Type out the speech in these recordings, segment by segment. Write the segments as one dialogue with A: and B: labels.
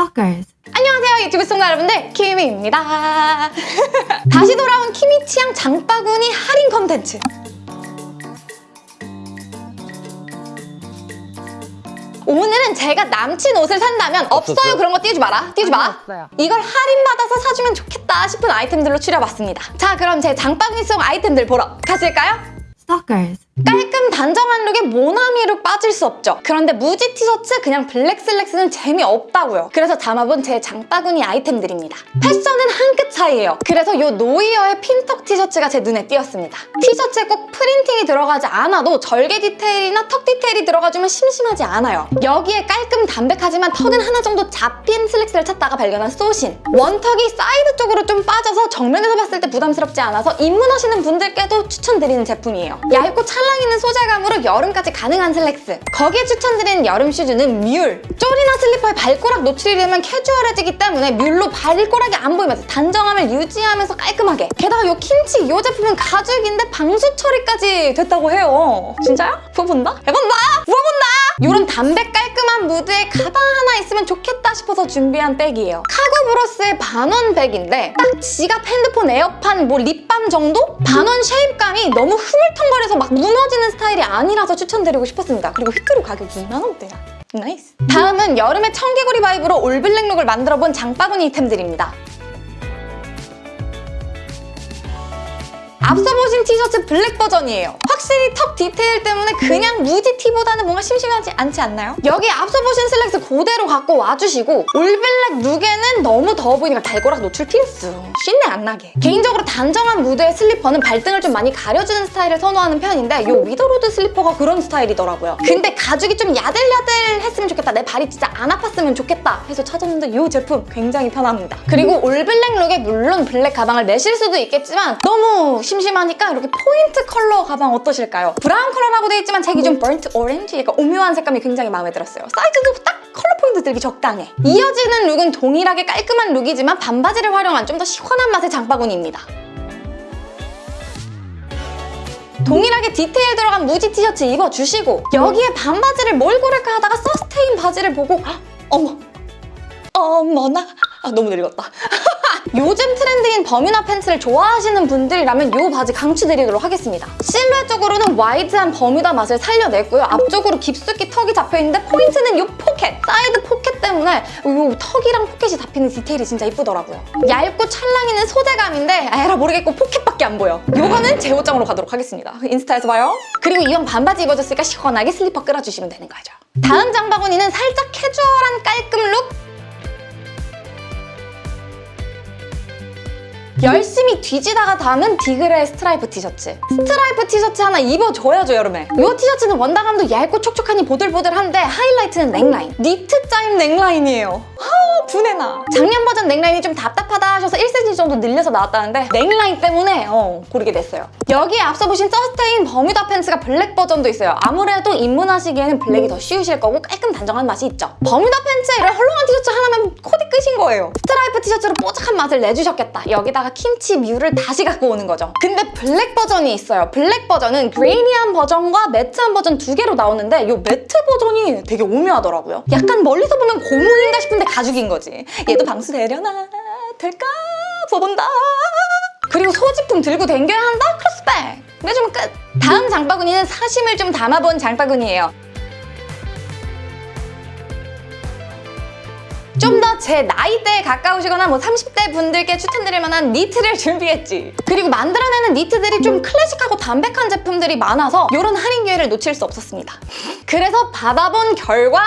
A: Stalkers.
B: 안녕하세요 유튜브 시청자 여러분들 키미입니다 다시 돌아온 키미 취향 장바구니 할인 컨텐츠 오늘은 제가 남친 옷을 산다면 없어요
C: 없었어요?
B: 그런 거 띄우지 마라 띄우지 마
A: 없어요.
B: 이걸 할인받아서 사주면 좋겠다 싶은 아이템들로 추려봤습니다 자 그럼 제 장바구니 속 아이템들 보러 가실까요?
A: Stalkers.
B: 깔끔 단정한 룩에 모나미 룩 빠질 수 없죠. 그런데 무지 티셔츠 그냥 블랙 슬랙스는 재미없다고요. 그래서 담아본 제 장바구니 아이템들입니다. 패션은 한 끗 차이예요. 그래서 이 노이어의 핀턱 티셔츠가 제 눈에 띄었습니다. 티셔츠에 꼭 printing이 들어가지 않아도 절개 디테일이나 턱 디테일이 들어가주면 심심하지 않아요. 여기에 깔끔 담백하지만 턱은 하나 정도 잡힌 슬랙스를 찾다가 발견한 소신. 원턱이 사이드 쪽으로 좀 빠져서 정면에서 봤을 때 부담스럽지 않아서 입문하시는 분들께도 추천드리는 제품이에요. 얇고 찰랑 있는 소재감으로 여름까지 가능한 슬랙스. 거기에 추천드리는 여름 슈즈는 뮬. 쪼리나 슬리퍼에 발꼬락 노출이 되면 캐주얼해지기 때문에 뮬로 발꼬락이 안 보이면서 단정함을 유지하면서 깔끔하게. 게다가 이 킨치 이 제품은 가죽인데 방수 처리까지 됐다고 해요. 진짜요? 부어본다? 해본다! 부어본다! 이런 담백 깔끔한 무드에 가방 하나 있으면 좋겠다 싶어서 준비한 백이에요. 카고 브로스의 반원 백인데 딱 지갑, 핸드폰, 에어팟, 뭐 립밤 정도? 반원 shape감이 너무 흐물텅거려서 막 무너지는 스타일이 아니라서 추천드리고 싶었습니다. 그리고 휘크루 가격 2만원대야. nice. 다음은 여름의 청개구리 vibe로 all black 룩을 만들어본 장바구니 템들입니다. 앞서 보신 티셔츠 블랙 버전이에요. 확실히 턱 디테일 때문에 그냥 무지 티보다는 뭔가 심심하지 않지 않나요? 여기 앞서 보신 슬랙스 그대로 갖고 와주시고 all black 룩에는 너무 더워 보이니까 발꼬락 노출 필수. 쉰내 안 나게. 개인적으로 단정한 무드의 슬리퍼는 발등을 좀 많이 가려주는 스타일을 선호하는 편인데 이 위더로드 슬리퍼가 그런 스타일이더라고요. 근데 가죽이 좀 야들야들 했으면 좋겠다. 내 발이 진짜 안 아팠으면 좋겠다 해서 찾았는데 이 제품 굉장히 편합니다. 그리고 all black 룩에 물론 블랙 가방을 내실 수도 있겠지만 너무 심심하니까 이렇게 포인트 컬러 가방 어떠 실까요? 브라운 컬러라고 돼 있지만 제 기준 burnt orange 약간 오묘한 색감이 굉장히 마음에 들었어요. 사이즈도 딱 컬러 포인트 들기 적당해. 이어지는 룩은 동일하게 깔끔한 룩이지만 반바지를 활용한 좀 더 시원한 맛의 장바구니입니다. 동일하게 디테일 들어간 무지 티셔츠 입어주시고 여기에 반바지를 뭘 고를까 하다가 서스테인 바지를 보고 헉, 어머 어머나 아, 너무 늙었다 요즘 트렌드인 버뮤다 팬츠를 좋아하시는 분들이라면 이 바지 강추드리도록 하겠습니다. 실루엣적으로는 wide한 버뮤다 맛을 살려냈고요. 앞쪽으로 깊숙이 턱이 잡혀있는데 포인트는 이 포켓 사이드 포켓 때문에 이 턱이랑 포켓이 잡히는 디테일이 진짜 이쁘더라고요. 얇고 찰랑이는 소재감인데 에라 모르겠고 포켓밖에 안 보여. 요거는 제 옷장으로 가도록 하겠습니다. 인스타에서 봐요. 그리고 이왕 반바지 입어줬으니까 시원하게 슬리퍼 끌어주시면 되는 거죠. 다음 장바구니는 살짝 캐주얼한 깔끔 룩 열심히 뒤지다가 담은 디글의 스트라이프 티셔츠. 스트라이프 티셔츠 하나 입어줘야죠 여름에. 이 티셔츠는 원단감도 얇고 촉촉하니 보들보들한데 하이라이트는 넥라인. 니트 짜임 넥라인이에요. 아 부내나. 작년 버전 넥라인이 좀 답답하다 하셔서 1cm 정도 늘려서 나왔다는데 넥라인 때문에 어, 고르게 됐어요. 여기에 앞서 보신 서스테인 버뮤다 팬츠가 블랙 버전도 있어요. 아무래도 입문하시기에는 블랙이 더 쉬우실 거고 깔끔 단정한 맛이 있죠. 버뮤다 팬츠에 이런 헐렁한 티셔츠 하나면 코디 끝인 거예요. 스트라이프 티셔츠로 뽀짝한 맛을 내주셨겠다. 여기 다가 킴치 뮤를 다시 갖고 오는 거죠. 근데 블랙 버전이 있어요. 블랙 버전은 grainy한 버전과 매트한 버전 두 개로 나오는데 이 매트 버전이 되게 오묘하더라고요. 약간 멀리서 보면 고무인가 싶은데 가죽인 거지. 얘도 방수 되려나? 될까? 부어본다. 그리고 소지품 들고 댕겨야 한다? 크로스백 내주면 끝. 다음 장바구니는 사심을 좀 담아본 장바구니예요 좀 더 제 나이대에 가까우시거나 뭐 30대 분들께 추천드릴 만한 니트를 준비했지. 그리고 만들어내는 니트들이 좀 클래식하고 담백한 제품들이 많아서 이런 할인 기회를 놓칠 수 없었습니다. 그래서 받아본 결과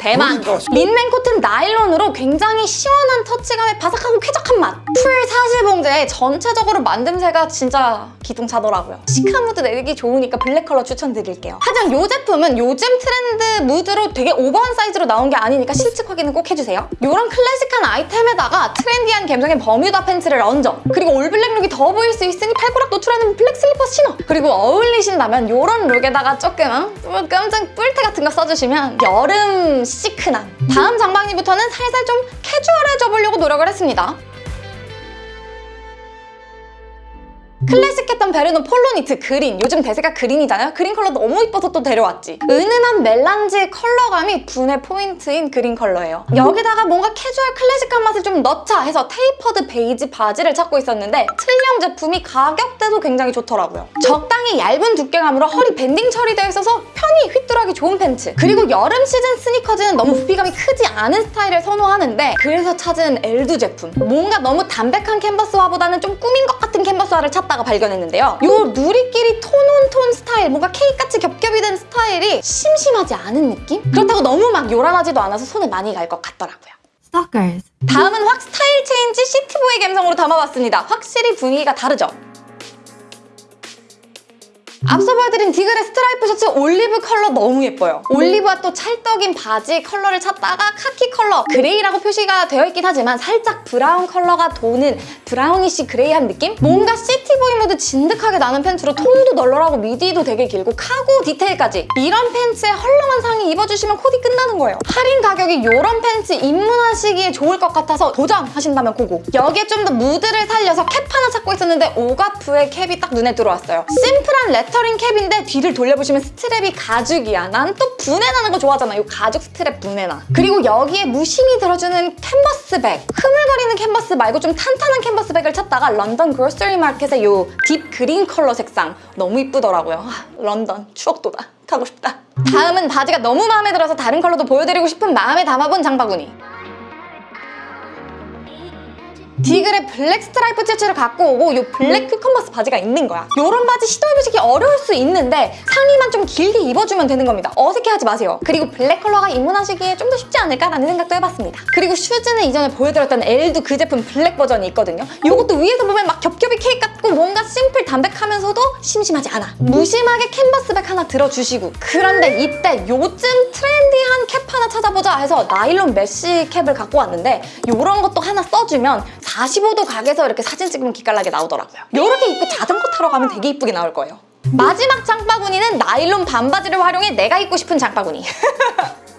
B: 대만. 린넨 코튼 나일론으로 굉장히 시원한 터치감에 바삭하고 쾌적한 맛. 풀 사시봉제에 전체적으로 만듦새가 진짜 기똥차더라고요. 시크한 무드 내기 좋으니까 블랙 컬러 추천드릴게요. 하지만 이 제품은 요즘 트렌드 무드로 되게 오버한 사이즈로 나온 게 아니니까 실측 확인은 꼭 해주세요. 이런 클래식한 아이템에다가 트렌디한 감성의 버뮤다 팬츠를 얹어. 그리고 all black 룩이 더워 보일 수 있으니 발꼬락 노출하는 블랙 슬리퍼 신어. 그리고 어울리신다면 이런 룩에다가 조금 어? 깜짝 뿔테 같은 거 써주시면 여름 시크남 다음 장바구니부터는 살살 좀 캐주얼해져 보려고 노력을 했습니다 클래식했던 베르노 폴로니트 그린 요즘 대세가 그린이잖아요? 그린 컬러 너무 이뻐서 또 데려왔지. 은은한 멜란지 컬러감이 부내 포인트인 그린 컬러예요. 여기다가 뭔가 캐주얼 클래식한 맛을 좀 넣자 해서 tapered 베이지 바지를 찾고 있었는데 틀령 제품이 가격대도 굉장히 좋더라고요. 적당히 얇은 두께감으로 허리 밴딩 처리되어 있어서 편히 휘뚜루하기 좋은 팬츠. 그리고 여름 시즌 스니커즈는 너무 부피감이 크지 않은 스타일을 선호하는데 그래서 찾은 엘두 제품. 뭔가 너무 담백한 캔버스화보다는 좀 꾸민 것 같은 캔버스화를 찾다가 발견했는데요 요 누리끼리 tone on tone 스타일 뭔가 케이크같이 겹겹이 된 스타일이 심심하지 않은 느낌? 그렇다고 너무 막 요란하지도 않아서 손에 많이 갈 것 같더라고요
A: Stalkers.
B: 다음은 확 스타일 체인지 city boy 감성으로 담아봤습니다. 확실히 분위기가 다르죠? 앞서 보여드린 디글의 스트라이프 셔츠 올리브 컬러 너무 예뻐요. 올리브와 또 찰떡인 바지 컬러를 찾다가 카키 컬러 그레이라고 표시가 되어 있긴 하지만 살짝 브라운 컬러가 도는 brownish gray한 느낌? 뭔가 city boy 무드 진득하게 나는 팬츠로 통도 널널하고 밑위도 되게 길고 카고 디테일까지 이런 팬츠에 헐렁한 상의 입어주시면 코디 끝나는 거예요. 할인 가격이 이런 팬츠 입문하시기에 좋을 것 같아서 도전하신다면 고고. 여기에 좀 더 무드를 살려서 캡 하나 찾고 있었는데 오가프의 캡이 딱 눈에 들어왔어요. 심플한 레 터링 캡인데 뒤를 돌려보시면 스트랩이 가죽이야. 난 또 부내나는 거 좋아하잖아. 이 가죽 스트랩 부내나. 그리고 여기에 무심히 들어주는 캔버스 백. 흐물거리는 캔버스 말고 좀 탄탄한 캔버스 백을 찾다가 런던 그로스리 마켓의 이 deep green 컬러 색상 너무 이쁘더라고요. 아, 런던 추억 돋다. 가고 싶다. 다음은 바지가 너무 마음에 들어서 다른 컬러도 보여드리고 싶은 마음에 담아본 장바구니. 디글의 블랙 스트라이프 티셔츠를 갖고 오고 이 블랙 큐컨버스 바지가 있는 거야. 이런 바지 시도해보시기 어려울 수 있는데 상의만 좀 길게 입어주면 되는 겁니다. 어색해하지 마세요. 그리고 블랙 컬러가 입문하시기에 좀 더 쉽지 않을까라는 생각도 해봤습니다. 그리고 슈즈는 이전에 보여드렸던 엘도 그 제품 블랙 버전이 있거든요. 이것도 위에서 보면 막 겹겹이 케이크 같고 뭔가 심플 담백하면서도 심심하지 않아. 무심하게 캔버스백 하나 들어주시고 그런데 이때 요즘 하나 찾아보자 해서 나일론 메쉬 캡을 갖고 왔는데 이런 것도 하나 써주면 45도 각에서 이렇게 사진 찍으면 기깔나게 나오더라고요. 이렇게 입고 자전거 타러 가면 되게 이쁘게 나올 거예요. 마지막 장바구니는 나일론 반바지를 활용해 내가 입고 싶은 장바구니.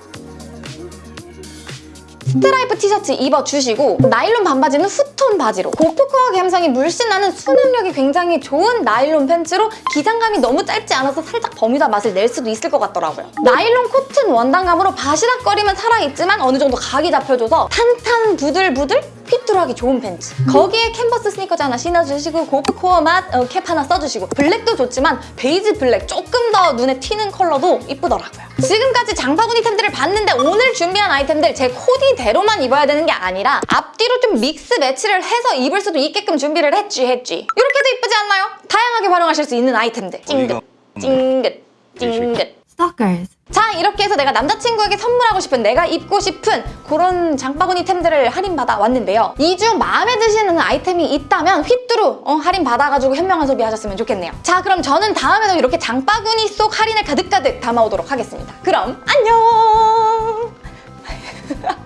B: 스트라이프 티셔츠 입어주시고 나일론 반바지는 후톤 바지로 고프코어 감성이 물씬 나는 수납력이 굉장히 좋은 나일론 팬츠로 기장감이 너무 짧지 않아서 살짝 버뮤다 맛을 낼 수도 있을 것 같더라고요. 나일론 코튼 원단감으로 바시락거림은 살아있지만 어느 정도 각이 잡혀줘서 탄탄 부들부들 휘뚜루하기 좋은 팬츠. 거기에 캔버스 스니커즈 하나 신어주시고 고프코어 맛 어, 캡 하나 써주시고. 블랙도 좋지만 베이지 블랙 조금 더 눈에 튀는 컬러도 이쁘더라고요. 지금까지 장바구니 템들을 봤는데 오늘 준비한 아이템들 제 코디대로만 입어야 되는 게 아니라 앞뒤로 좀 mix match를 해서 입을 수도 있게끔 준비를 했지 했지. 이렇게도 이쁘지 않나요? 다양하게 활용하실 수 있는 아이템들. 찡긋 찡긋 찡긋.
A: Stalkers.
B: 자 이렇게 해서 내가 남자친구에게 선물하고 싶은 내가 입고 싶은 그런 장바구니 템들을 할인받아 왔는데요. 이 중 마음에 드시는 아이템이 있다면 휘뚜루 어, 할인받아가지고 현명한 소비하셨으면 좋겠네요. 자 그럼 저는 다음에도 이렇게 장바구니 속 할인을 가득가득 담아오도록 하겠습니다. 그럼 안녕!